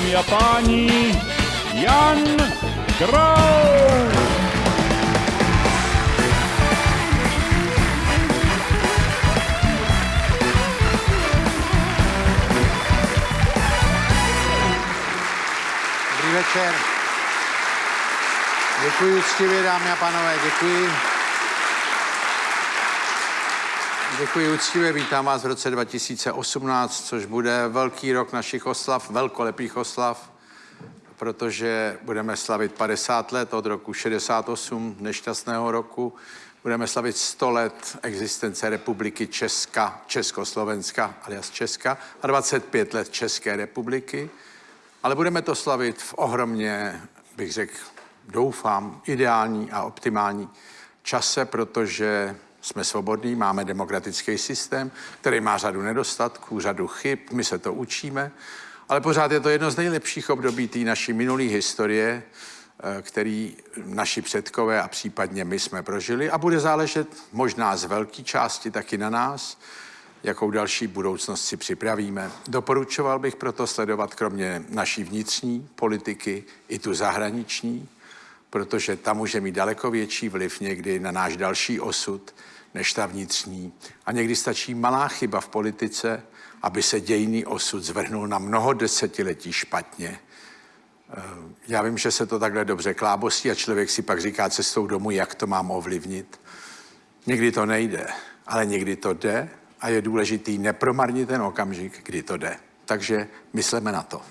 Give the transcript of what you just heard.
Dámy a páni, Jan Grau! Dobrý večer. Děkuji úctivě, dámy a pánové, děkuji. Děkuji úctivě, vítám vás v roce 2018, což bude velký rok našich oslav, velkolepých oslav, protože budeme slavit 50 let od roku 68, nešťastného roku. Budeme slavit 100 let existence republiky Česka, Československa, alias Česka, a 25 let České republiky. Ale budeme to slavit v ohromně, bych řekl, doufám, ideální a optimální čase, protože jsme svobodní, máme demokratický systém, který má řadu nedostatků, řadu chyb, my se to učíme, ale pořád je to jedno z nejlepších období té naší minulé historie, eh, který naši předkové a případně my jsme prožili a bude záležet možná z velké části taky na nás, jakou další budoucnost si připravíme. Doporučoval bych proto sledovat kromě naší vnitřní politiky i tu zahraniční, protože ta může mít daleko větší vliv někdy na náš další osud než ta vnitřní. A někdy stačí malá chyba v politice, aby se dějný osud zvrhnul na mnoho desetiletí špatně. Eh, Já vím, že se to takhle dobře klábostí a člověk si pak říká cestou domů, jak to mám ovlivnit. Někdy to nejde, ale někdy to jde a je důležitý nepromarnit ten okamžik, kdy to jde. Takže myslíme na to.